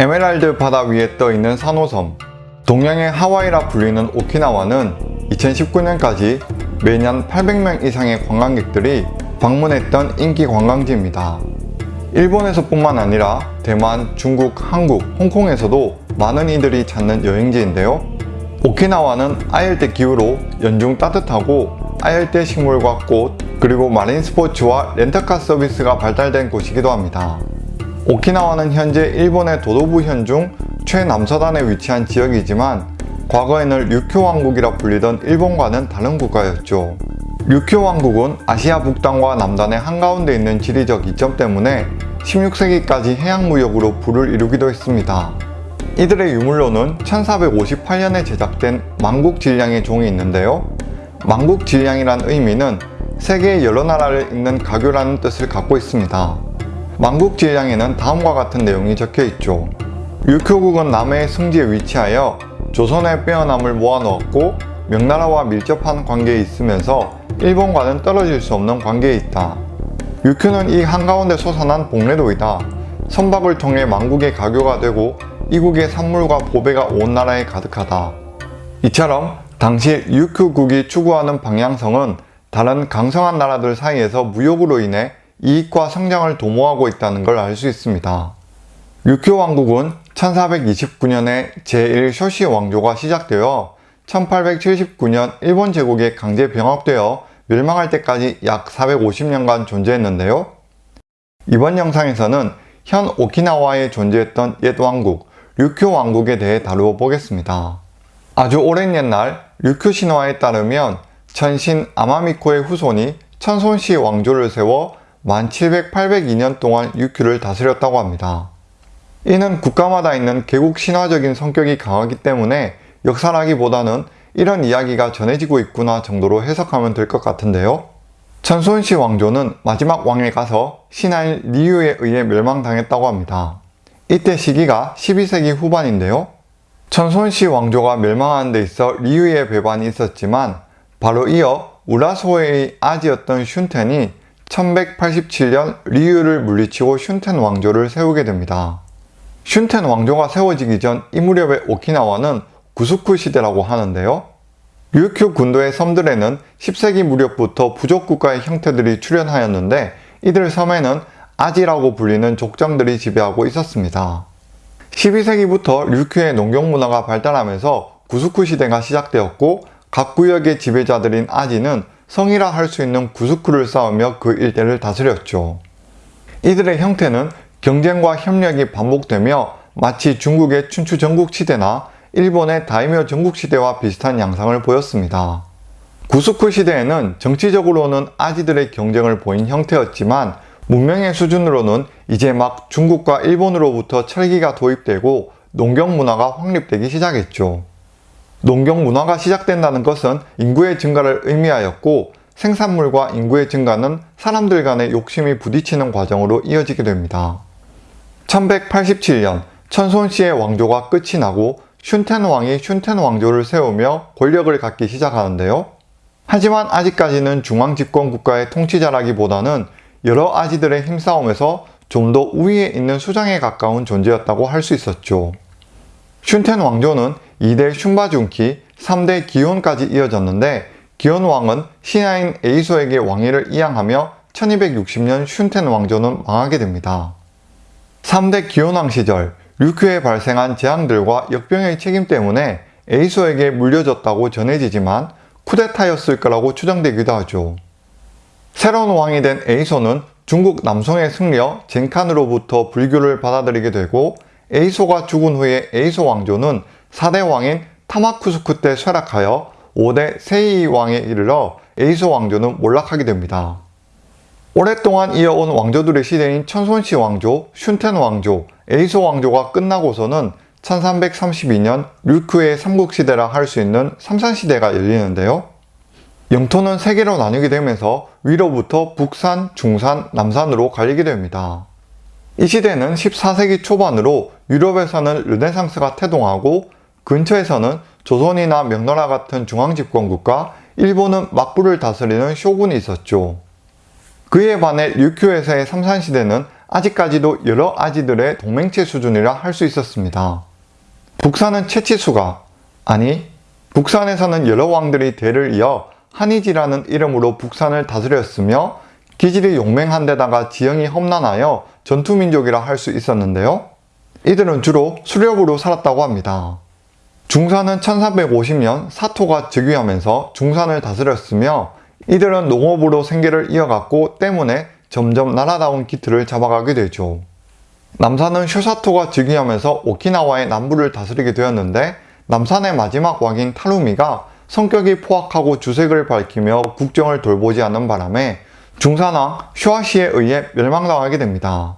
에메랄드 바다 위에 떠있는 산호섬 동양의 하와이라 불리는 오키나와는 2019년까지 매년 800명 이상의 관광객들이 방문했던 인기 관광지입니다. 일본에서 뿐만 아니라 대만, 중국, 한국, 홍콩에서도 많은 이들이 찾는 여행지인데요. 오키나와는 아열대 기후로 연중 따뜻하고 아열대 식물과 꽃, 그리고 마린 스포츠와 렌터카 서비스가 발달된 곳이기도 합니다. 오키나와는 현재 일본의 도도부 현 중 최남서단에 위치한 지역이지만 과거에는 류큐 왕국이라 불리던 일본과는 다른 국가였죠. 류큐 왕국은 아시아 북단과 남단의 한가운데 있는 지리적 이점 때문에 16세기까지 해양무역으로 부를 이루기도 했습니다. 이들의 유물로는 1458년에 제작된 만국질량의 종이 있는데요. 만국질량이란 의미는 세계의 여러 나라를 잇는 가교라는 뜻을 갖고 있습니다. 만국질량에는 다음과 같은 내용이 적혀 있죠. 류큐국은 남해의 승지에 위치하여 조선의 빼어남을 모아놓았고 명나라와 밀접한 관계에 있으면서 일본과는 떨어질 수 없는 관계에 있다. 류큐는 이 한가운데 솟아난 복례도이다. 선박을 통해 만국의 가교가 되고 이국의 산물과 보배가 온 나라에 가득하다. 이처럼 당시 류큐국이 추구하는 방향성은 다른 강성한 나라들 사이에서 무역으로 인해 이익과 성장을 도모하고 있다는 걸 알 수 있습니다. 류큐 왕국은 1429년에 제1쇼시 왕조가 시작되어 1879년 일본 제국에 강제 병합되어 멸망할 때까지 약 450년간 존재했는데요. 이번 영상에서는 현 오키나와에 존재했던 옛 왕국, 류큐 왕국에 대해 다루어 보겠습니다. 아주 오랜 옛날 류큐 신화에 따르면 천신 아마미코의 후손이 천손시 왕조를 세워 1700, 802년 동안 류큐를 다스렸다고 합니다. 이는 국가마다 있는 개국 신화적인 성격이 강하기 때문에 역사라기보다는 이런 이야기가 전해지고 있구나 정도로 해석하면 될 것 같은데요. 천손시 왕조는 마지막 왕에 가서 신하인 리유에 의해 멸망당했다고 합니다. 이때 시기가 12세기 후반인데요. 천손시 왕조가 멸망하는 데 있어 리유의 배반이 있었지만 바로 이어 우라소의 아지였던 슌텐이 1187년 리유를 물리치고 슌텐 왕조를 세우게 됩니다. 슌텐 왕조가 세워지기 전 이 무렵의 오키나와는 구스쿠 시대라고 하는데요. 류큐 군도의 섬들에는 10세기 무렵부터 부족 국가의 형태들이 출현하였는데 이들 섬에는 아지라고 불리는 족장들이 지배하고 있었습니다. 12세기부터 류큐의 농경 문화가 발달하면서 구스쿠 시대가 시작되었고 각 구역의 지배자들인 아지는 성이라 할 수 있는 구스쿠를 쌓으며 그 일대를 다스렸죠. 이들의 형태는 경쟁과 협력이 반복되며 마치 중국의 춘추 전국시대나 일본의 다이묘 전국시대와 비슷한 양상을 보였습니다. 구스쿠 시대에는 정치적으로는 아지들의 경쟁을 보인 형태였지만 문명의 수준으로는 이제 막 중국과 일본으로부터 철기가 도입되고 농경 문화가 확립되기 시작했죠. 농경 문화가 시작된다는 것은 인구의 증가를 의미하였고 생산물과 인구의 증가는 사람들 간의 욕심이 부딪히는 과정으로 이어지게 됩니다. 1187년 천손시의 왕조가 끝이 나고 슌텐 왕이 슌텐 왕조를 세우며 권력을 갖기 시작하는데요. 하지만 아직까지는 중앙 집권 국가의 통치자라기보다는 여러 아지들의 힘싸움에서 좀 더 우위에 있는 수장에 가까운 존재였다고 할 수 있었죠. 슌텐 왕조는 2대 슌바준키, 3대 기혼까지 이어졌는데 기혼 왕은 신하인 에이소에게 왕위를 이양하며 1260년 슌텐 왕조는 망하게 됩니다. 3대 기혼왕 시절 류큐에 발생한 재앙들과 역병의 책임 때문에 에이소에게 물려졌다고 전해지지만 쿠데타였을 거라고 추정되기도 하죠. 새로운 왕이 된 에이소는 중국 남송에 승려 젠칸으로부터 불교를 받아들이게 되고 에이소가 죽은 후에 에이소 왕조는 4대 왕인 타마쿠스쿠 때 쇠락하여 5대 세이 왕에 이르러 에이소 왕조는 몰락하게 됩니다. 오랫동안 이어온 왕조들의 시대인 천손시 왕조, 슌텐 왕조, 에이소 왕조가 끝나고서는 1332년 류크의 삼국시대라 할 수 있는 삼산시대가 열리는데요. 영토는 세 개로 나뉘게 되면서 위로부터 북산, 중산, 남산으로 갈리게 됩니다. 이 시대는 14세기 초반으로 유럽에서는 르네상스가 태동하고 근처에서는 조선이나 명나라 같은 중앙집권국가, 일본은 막부를 다스리는 쇼군이 있었죠. 그에 반해 류큐에서의 삼산시대는 아직까지도 여러 아지들의 동맹체 수준이라 할 수 있었습니다. 북산은 채치수가 아니 북산에서는 여러 왕들이 대를 이어 한이지라는 이름으로 북산을 다스렸으며 기질이 용맹한 데다가 지형이 험난하여 전투민족이라 할 수 있었는데요. 이들은 주로 수렵으로 살았다고 합니다. 중산은 1350년 사토가 즉위하면서 중산을 다스렸으며 이들은 농업으로 생계를 이어갔고 때문에 점점 나라다운 기틀을 잡아가게 되죠. 남산은 쇼사토가 즉위하면서 오키나와의 남부를 다스리게 되었는데 남산의 마지막 왕인 타루미가 성격이 포악하고 주색을 밝히며 국정을 돌보지 않는 바람에 중산왕 쇼아시에 의해 멸망당하게 됩니다.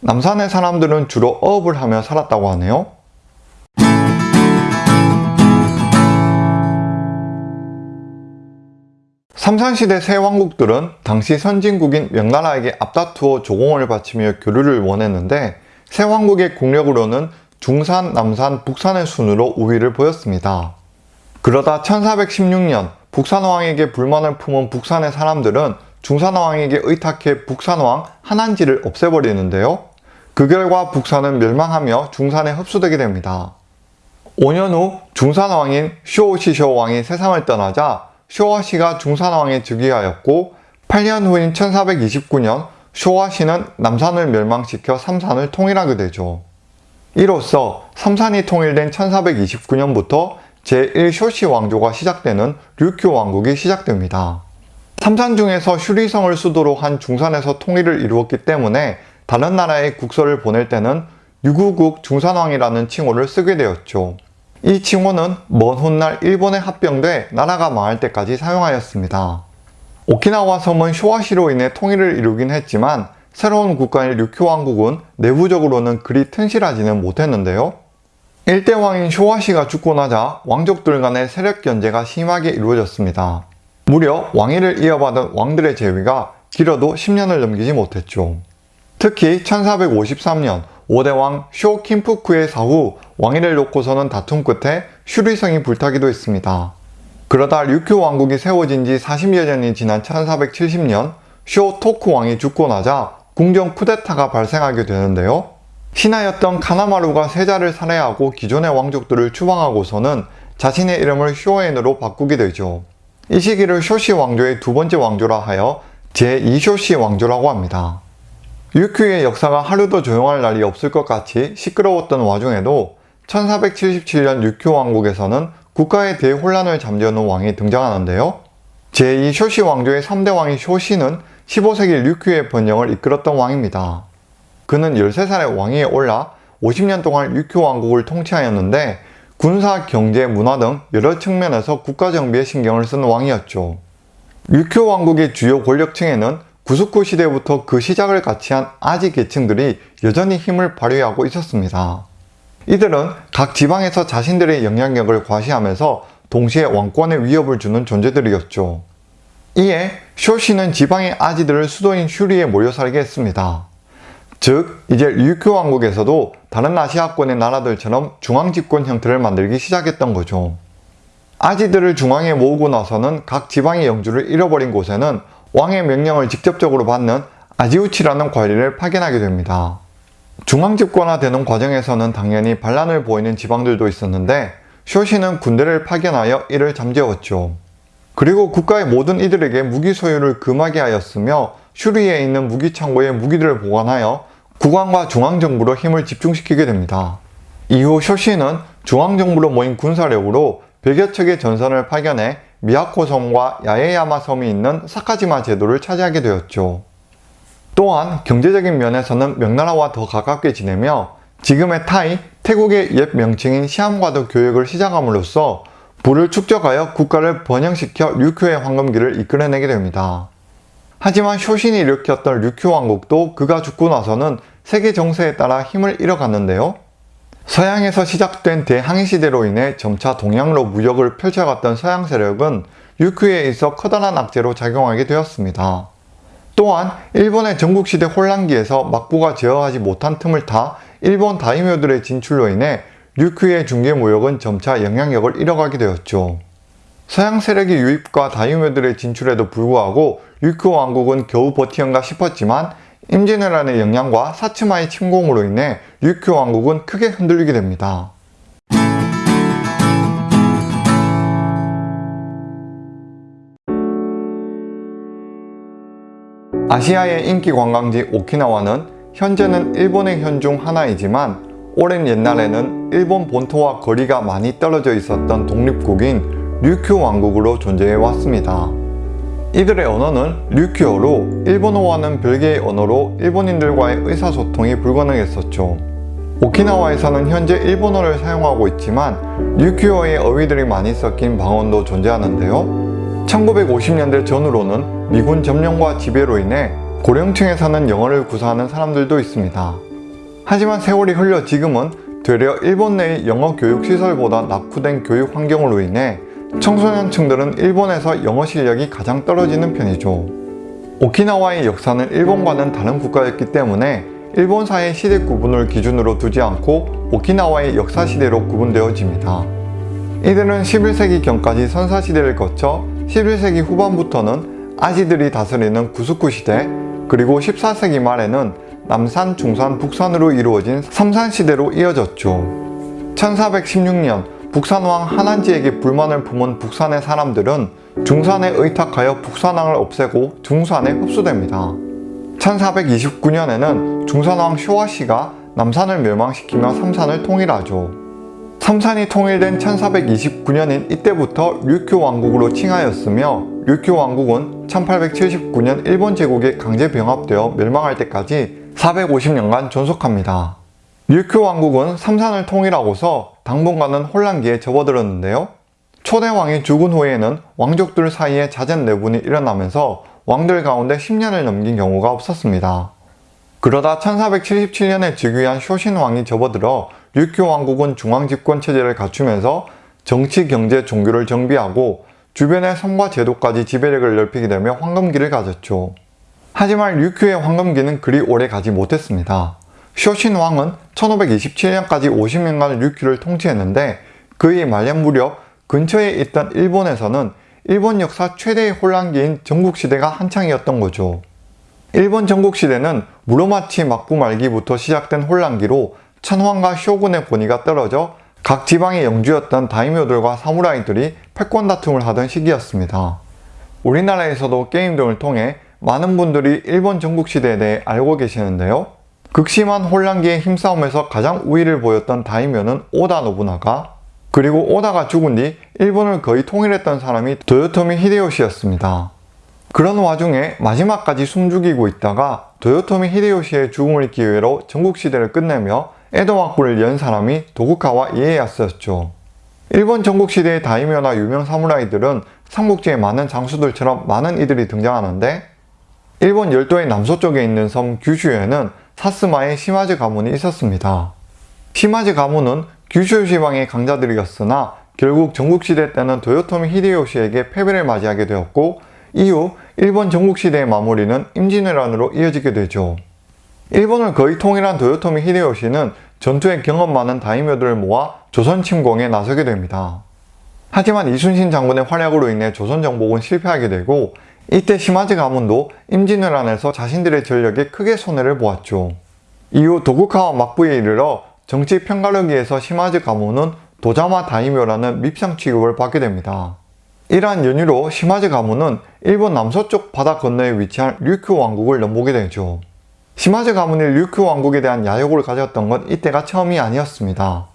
남산의 사람들은 주로 어업을 하며 살았다고 하네요. 삼산시대 새 왕국들은 당시 선진국인 명나라에게 앞다투어 조공을 바치며 교류를 원했는데 새 왕국의 국력으로는 중산, 남산, 북산의 순으로 우위를 보였습니다. 그러다 1416년 북산왕에게 불만을 품은 북산의 사람들은 중산왕에게 의탁해 북산왕 한한지를 없애버리는데요. 그 결과 북산은 멸망하며 중산에 흡수되게 됩니다. 5년 후 중산왕인 쇼오시쇼 왕이 세상을 떠나자 쇼와시가 중산왕에 즉위하였고 8년 후인 1429년 쇼와시는 남산을 멸망시켜 삼산을 통일하게 되죠. 이로써 삼산이 통일된 1429년부터 제1쇼시 왕조가 시작되는 류큐 왕국이 시작됩니다. 삼산 중에서 슈리성을 수도로 한 중산에서 통일을 이루었기 때문에 다른 나라에 국서를 보낼 때는 유구국 중산왕이라는 칭호를 쓰게 되었죠. 이 칭호는 먼 훗날 일본에 합병돼 나라가 망할 때까지 사용하였습니다. 오키나와 섬은 쇼와시로 인해 통일을 이루긴 했지만 새로운 국가인 류큐 왕국은 내부적으로는 그리 튼실하지는 못했는데요. 일대 왕인 쇼와시가 죽고 나자 왕족들 간의 세력 견제가 심하게 이루어졌습니다. 무려 왕위를 이어받은 왕들의 재위가 길어도 10년을 넘기지 못했죠. 특히 1453년 5대왕 쇼킴푸크의 사후 왕위를 놓고서는 다툼 끝에 슈리성이 불타기도 했습니다. 그러다 류큐 왕국이 세워진 지 40여 년이 지난 1470년 쇼 토쿠 왕이 죽고 나자 궁정 쿠데타가 발생하게 되는데요. 신하였던 카나마루가 세자를 살해하고 기존의 왕족들을 추방하고서는 자신의 이름을 쇼엔으로 바꾸게 되죠. 이 시기를 쇼시 왕조의 두 번째 왕조라 하여 제2쇼시 왕조라고 합니다. 유큐의 역사가 하루도 조용할 날이 없을 것 같이 시끄러웠던 와중에도 1477년 유큐 왕국에서는 국가의 대혼란을 잠재우는 왕이 등장하는데요. 제2쇼시 왕조의 3대 왕인 쇼시는 15세기 류큐의 번영을 이끌었던 왕입니다. 그는 13살에 왕위에 올라 50년 동안 류큐 왕국을 통치하였는데 군사, 경제, 문화 등 여러 측면에서 국가 정비에 신경을 쓴 왕이었죠. 류큐 왕국의 주요 권력층에는 구스쿠 시대부터 그 시작을 같이 한 아지 계층들이 여전히 힘을 발휘하고 있었습니다. 이들은 각 지방에서 자신들의 영향력을 과시하면서 동시에 왕권에 위협을 주는 존재들이었죠. 이에 쇼시는 지방의 아지들을 수도인 슈리에 모여 살게 했습니다. 즉 이제 류큐 왕국에서도 다른 아시아권의 나라들처럼 중앙집권 형태를 만들기 시작했던 거죠. 아지들을 중앙에 모으고 나서는 각 지방의 영주를 잃어버린 곳에는 왕의 명령을 직접적으로 받는 아지우치라는 관리를 파견하게 됩니다. 중앙집권화되는 과정에서는 당연히 반란을 보이는 지방들도 있었는데 쇼시는 군대를 파견하여 이를 잠재웠죠. 그리고 국가의 모든 이들에게 무기 소유를 금하게 하였으며 슈리에 있는 무기 창고에 무기들을 보관하여 국왕과 중앙정부로 힘을 집중시키게 됩니다. 이후 쇼시는 중앙정부로 모인 군사력으로 100여 척의 전선을 파견해 미야코 섬과 야에야마 섬이 있는 사카지마 제도를 차지하게 되었죠. 또한 경제적인 면에서는 명나라와 더 가깝게 지내며 지금의 타이, 태국의 옛 명칭인 시암과도 교역을 시작함으로써 부를 축적하여 국가를 번영시켜 류큐의 황금기를 이끌어내게 됩니다. 하지만 쇼신이 일으켰던 류큐 왕국도 그가 죽고 나서는 세계 정세에 따라 힘을 잃어갔는데요. 서양에서 시작된 대항해 시대로 인해 점차 동양으로 무역을 펼쳐갔던 서양 세력은 류큐에 있어 커다란 악재로 작용하게 되었습니다. 또한 일본의 전국시대 혼란기에서 막부가 제어하지 못한 틈을 타 일본 다이묘들의 진출로 인해 류큐의 중개 무역은 점차 영향력을 잃어가게 되었죠. 서양 세력의 유입과 다이묘들의 진출에도 불구하고 류큐 왕국은 겨우 버티는가 싶었지만 임진왜란의 영향과 사츠마의 침공으로 인해 류큐 왕국은 크게 흔들리게 됩니다. 아시아의 인기 관광지 오키나와는 현재는 일본의 현 중 하나이지만 오랜 옛날에는 일본 본토와 거리가 많이 떨어져 있었던 독립국인 류큐 왕국으로 존재해 왔습니다. 이들의 언어는 류큐어로 일본어와는 별개의 언어로 일본인들과의 의사소통이 불가능했었죠. 오키나와에서는 현재 일본어를 사용하고 있지만 류큐어의 어휘들이 많이 섞인 방언도 존재하는데요. 1950년대 전후로는 미군 점령과 지배로 인해 고령층에 사는 영어를 구사하는 사람들도 있습니다. 하지만 세월이 흘러 지금은 되려 일본 내의 영어 교육 시설보다 낙후된 교육 환경으로 인해 청소년층들은 일본에서 영어 실력이 가장 떨어지는 편이죠. 오키나와의 역사는 일본과는 다른 국가였기 때문에 일본사의 시대 구분을 기준으로 두지 않고 오키나와의 역사 시대로 구분되어집니다. 이들은 11세기 경까지 선사시대를 거쳐 11세기 후반부터는 아지들이 다스리는 구스쿠 시대 그리고 14세기 말에는 남산, 중산, 북산으로 이루어진 삼산시대로 이어졌죠. 1416년 북산왕 한안지에게 불만을 품은 북산의 사람들은 중산에 의탁하여 북산왕을 없애고 중산에 흡수됩니다. 1429년에는 중산왕 쇼와시가 남산을 멸망시키며 삼산을 통일하죠. 삼산이 통일된 1429년인 이때부터 류큐 왕국으로 칭하였으며 류큐 왕국은 1879년 일본 제국에 강제 병합되어 멸망할 때까지 450년간 존속합니다. 류큐 왕국은 삼산을 통일하고서 당분간은 혼란기에 접어들었는데요. 초대 왕이 죽은 후에는 왕족들 사이에 잦은 내분이 일어나면서 왕들 가운데 10년을 넘긴 경우가 없었습니다. 그러다 1477년에 즉위한 쇼신 왕이 접어들어 류큐 왕국은 중앙집권 체제를 갖추면서 정치, 경제, 종교를 정비하고 주변의 성과 제도까지 지배력을 넓히게 되며 황금기를 가졌죠. 하지만 류큐의 황금기는 그리 오래 가지 못했습니다. 쇼신 왕은 1527년까지 50년간 류큐를 통치했는데 그의 말년 무렵 근처에 있던 일본에서는 일본 역사 최대의 혼란기인 전국시대가 한창이었던 거죠. 일본 전국시대는 무로마치 막부 말기부터 시작된 혼란기로 천황과 쇼군의 권위가 떨어져 각 지방의 영주였던 다이묘들과 사무라이들이 패권 다툼을 하던 시기였습니다. 우리나라에서도 게임 등을 통해 많은 분들이 일본 전국시대에 대해 알고 계시는데요. 극심한 혼란기의 힘싸움에서 가장 우위를 보였던 다이묘는 오다 노부나가 그리고 오다가 죽은 뒤 일본을 거의 통일했던 사람이 도요토미 히데요시였습니다. 그런 와중에 마지막까지 숨죽이고 있다가 도요토미 히데요시의 죽음을 기회로 전국시대를 끝내며 에도 왕국을 연 사람이 도구카와 이에야스였죠. 일본 전국시대의 다이묘나 유명 사무라이들은 삼국지의 많은 장수들처럼 많은 이들이 등장하는데 일본 열도의 남서쪽에 있는 섬 규슈에는 사스마의 시마즈 가문이 있었습니다. 시마즈 가문은 규슈 지방의 강자들이었으나 결국 전국시대 때는 도요토미 히데요시에게 패배를 맞이하게 되었고 이후 일본 전국시대의 마무리는 임진왜란으로 이어지게 되죠. 일본을 거의 통일한 도요토미 히데요시는 전투에 경험 많은 다이묘들을 모아 조선 침공에 나서게 됩니다. 하지만 이순신 장군의 활약으로 인해 조선 정복은 실패하게 되고 이때 시마즈 가문도 임진왜란에서 자신들의 전력에 크게 손해를 보았죠. 이후 도구카와 막부에 이르러 정치 평가력위에서 시마즈 가문은 도자마 다이묘라는 밉상 취급을 받게 됩니다. 이러한 연유로 시마즈 가문은 일본 남서쪽 바다 건너에 위치한 류큐 왕국을 넘보게 되죠. 시마즈 가문이 류큐 왕국에 대한 야욕을 가졌던 건 이때가 처음이 아니었습니다.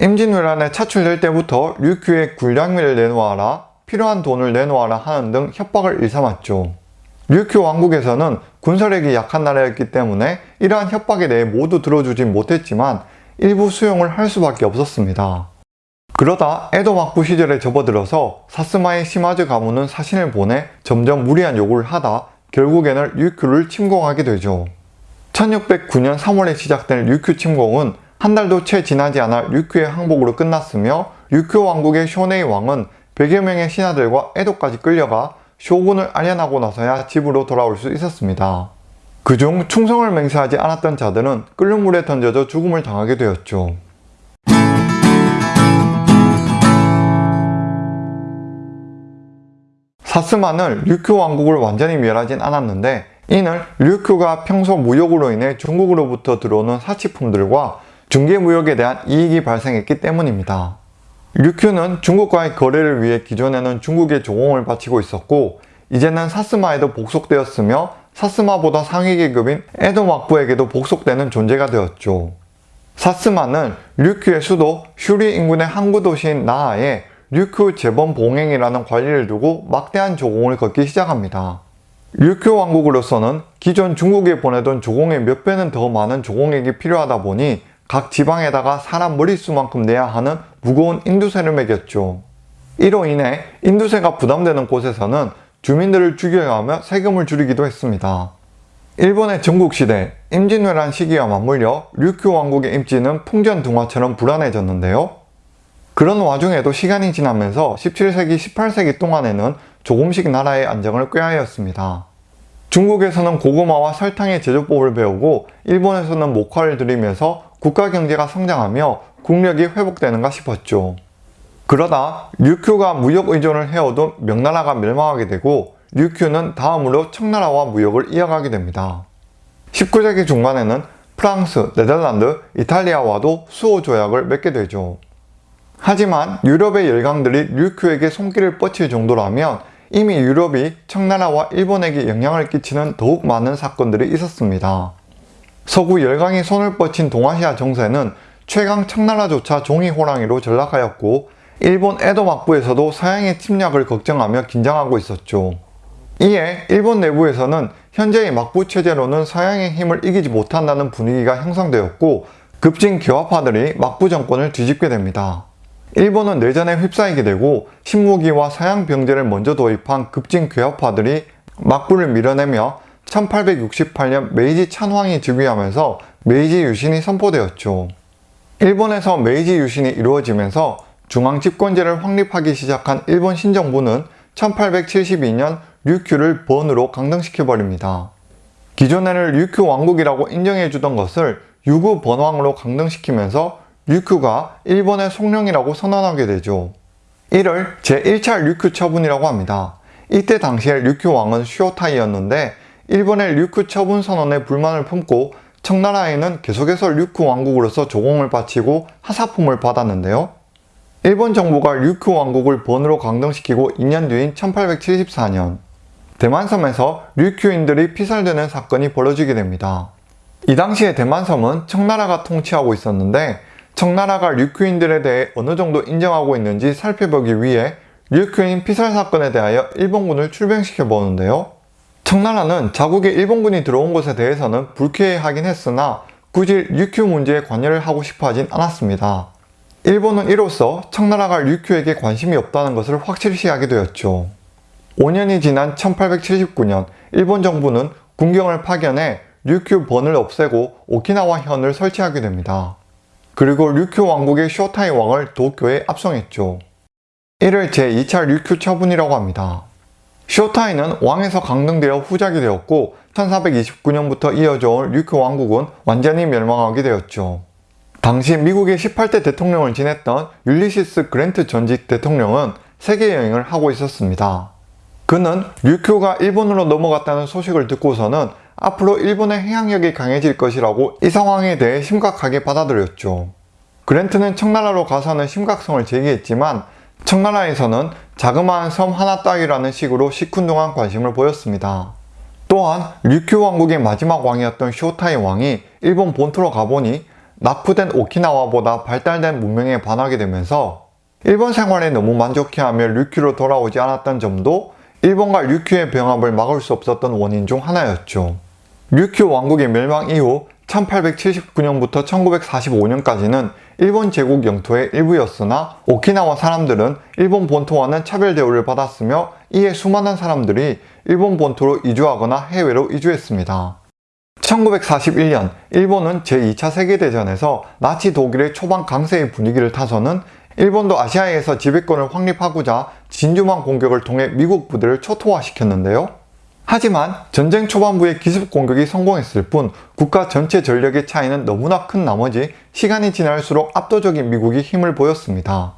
임진왜란에 차출될 때부터 류큐의 군량미를 내놓아라, 필요한 돈을 내놓아라 하는 등 협박을 일삼았죠. 류큐 왕국에서는 군사력이 약한 나라였기 때문에 이러한 협박에 대해 모두 들어주진 못했지만 일부 수용을 할 수밖에 없었습니다. 그러다 에도 막부 시절에 접어들어서 사스마의 시마즈 가문은 사신을 보내 점점 무리한 요구를 하다 결국에는 류큐를 침공하게 되죠. 1609년 3월에 시작된 류큐 침공은 한 달도 채 지나지 않아 류큐의 항복으로 끝났으며 류큐 왕국의 쇼네이 왕은 100여 명의 신하들과 에도까지 끌려가 쇼군을 알연하고 나서야 집으로 돌아올 수 있었습니다. 그중 충성을 맹세하지 않았던 자들은 끓는 물에 던져져 죽음을 당하게 되었죠. 사스마는 류큐 왕국을 완전히 멸하진 않았는데 이는 류큐가 평소 무역으로 인해 중국으로부터 들어오는 사치품들과 중개무역에 대한 이익이 발생했기 때문입니다. 류큐는 중국과의 거래를 위해 기존에는 중국의 조공을 바치고 있었고 이제는 사스마에도 복속되었으며 사스마보다 상위 계급인 에도 막부에게도 복속되는 존재가 되었죠. 사스마는 류큐의 수도 슈리 인근의 항구 도시인 나하에 류큐 재범 봉행이라는 관리를 두고 막대한 조공을 걷기 시작합니다. 류큐 왕국으로서는 기존 중국에 보내던 조공의 몇 배는 더 많은 조공액이 필요하다 보니 각 지방에다가 사람 머릿수만큼 내야 하는 무거운 인두세를 매겼죠. 이로 인해 인두세가 부담되는 곳에서는 주민들을 죽여야 하며 세금을 줄이기도 했습니다. 일본의 전국시대 임진왜란 시기와 맞물려 류큐 왕국의 입지는 풍전등화처럼 불안해졌는데요. 그런 와중에도 시간이 지나면서 17세기, 18세기 동안에는 조금씩 나라의 안정을 꾀하였습니다. 중국에서는 고구마와 설탕의 제조법을 배우고 일본에서는 목화를 들이면서 국가 경제가 성장하며 국력이 회복되는가 싶었죠. 그러다 류큐가 무역 의존을 해오던 명나라가 멸망하게 되고 류큐는 다음으로 청나라와 무역을 이어가게 됩니다. 19세기 중반에는 프랑스, 네덜란드, 이탈리아와도 수호 조약을 맺게 되죠. 하지만 유럽의 열강들이 류큐에게 손길을 뻗칠 정도라면 이미 유럽이 청나라와 일본에게 영향을 끼치는 더욱 많은 사건들이 있었습니다. 서구 열강이 손을 뻗친 동아시아 정세는 최강 청나라조차 종이 호랑이로 전락하였고 일본 에도 막부에서도 서양의 침략을 걱정하며 긴장하고 있었죠. 이에 일본 내부에서는 현재의 막부 체제로는 서양의 힘을 이기지 못한다는 분위기가 형성되었고 급진 개화파들이 막부 정권을 뒤집게 됩니다. 일본은 내전에 휩싸이게 되고 신무기와 서양 병제를 먼저 도입한 급진 개혁파들이 막부를 밀어내며 1868년 메이지 천황이 즉위하면서 메이지 유신이 선포되었죠. 일본에서 메이지 유신이 이루어지면서 중앙 집권제를 확립하기 시작한 일본 신정부는 1872년 류큐를 번으로 강등시켜버립니다. 기존에는 류큐 왕국이라고 인정해주던 것을 유구 번왕으로 강등시키면서 류큐가 일본의 속령이라고 선언하게 되죠. 이를 제1차 류큐 처분이라고 합니다. 이때 당시에 류큐 왕은 슈오타이였는데 일본의 류큐 처분 선언에 불만을 품고 청나라에는 계속해서 류큐 왕국으로서 조공을 바치고 하사품을 받았는데요. 일본 정부가 류큐 왕국을 번으로 강등시키고 2년 뒤인 1874년 대만섬에서 류큐인들이 피살되는 사건이 벌어지게 됩니다. 이 당시에 대만섬은 청나라가 통치하고 있었는데 청나라가 류큐인들에 대해 어느 정도 인정하고 있는지 살펴보기 위해 류큐인 피살 사건에 대하여 일본군을 출병시켜 보는데요. 청나라는 자국에 일본군이 들어온 것에 대해서는 불쾌해하긴 했으나 굳이 류큐 문제에 관여를 하고 싶어 하진 않았습니다. 일본은 이로써 청나라가 류큐에게 관심이 없다는 것을 확실시하게 되었죠. 5년이 지난 1879년 일본 정부는 군경을 파견해 류큐 번을 없애고 오키나와 현을 설치하게 됩니다. 그리고 류큐 왕국의 쇼타이 왕을 도쿄에 압송했죠. 이를 제2차 류큐 처분이라고 합니다. 쇼타이는 왕에서 강등되어 후작이 되었고 1429년부터 이어져 온 류큐 왕국은 완전히 멸망하게 되었죠. 당시 미국의 18대 대통령을 지냈던 율리시스 그랜트 전직 대통령은 세계 여행을 하고 있었습니다. 그는 류큐가 일본으로 넘어갔다는 소식을 듣고서는 앞으로 일본의 해양력이 강해질 것이라고 이 상황에 대해 심각하게 받아들였죠. 그랜트는 청나라로 가서는 심각성을 제기했지만 청나라에서는 자그마한 섬 하나 따위라는 식으로 시큰둥한 관심을 보였습니다. 또한 류큐 왕국의 마지막 왕이었던 쇼타이 왕이 일본 본토로 가보니 납부된 오키나와보다 발달된 문명에 반하게 되면서 일본 생활에 너무 만족해하며 류큐로 돌아오지 않았던 점도 일본과 류큐의 병합을 막을 수 없었던 원인 중 하나였죠. 류큐 왕국의 멸망 이후 1879년부터 1945년까지는 일본 제국 영토의 일부였으나 오키나와 사람들은 일본 본토와는 차별 대우를 받았으며 이에 수많은 사람들이 일본 본토로 이주하거나 해외로 이주했습니다. 1941년 일본은 제2차 세계대전에서 나치 독일의 초반 강세의 분위기를 타서는 일본도 아시아에서 지배권을 확립하고자 진주만 공격을 통해 미국 부대를 초토화시켰는데요. 하지만 전쟁 초반부의 기습 공격이 성공했을 뿐 국가 전체 전력의 차이는 너무나 큰 나머지 시간이 지날수록 압도적인 미국이 힘을 보였습니다.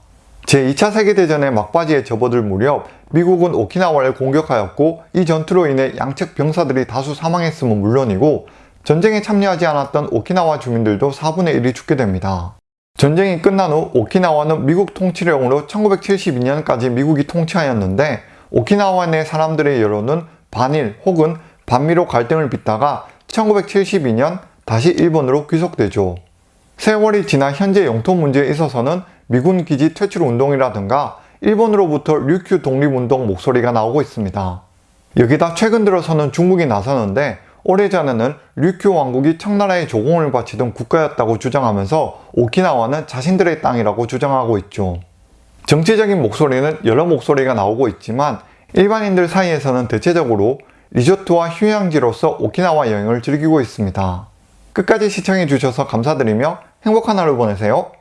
제2차 세계대전의 막바지에 접어들 무렵 미국은 오키나와를 공격하였고 이 전투로 인해 양측 병사들이 다수 사망했음은 물론이고 전쟁에 참여하지 않았던 오키나와 주민들도 4분의 1이 죽게 됩니다. 전쟁이 끝난 후 오키나와는 미국 통치령으로 1972년까지 미국이 통치하였는데 오키나와 내 사람들의 여론은 반일 혹은 반미로 갈등을 빚다가 1972년 다시 일본으로 귀속되죠. 세월이 지나 현재 영토 문제에 있어서는 미군 기지 퇴출 운동이라든가 일본으로부터 류큐 독립운동 목소리가 나오고 있습니다. 여기다 최근 들어서는 중국이 나서는데 오래전에는 류큐 왕국이 청나라의 조공을 바치던 국가였다고 주장하면서 오키나와는 자신들의 땅이라고 주장하고 있죠. 정치적인 목소리는 여러 목소리가 나오고 있지만 일반인들 사이에서는 대체적으로 리조트와 휴양지로서 오키나와 여행을 즐기고 있습니다. 끝까지 시청해주셔서 감사드리며 행복한 하루 보내세요.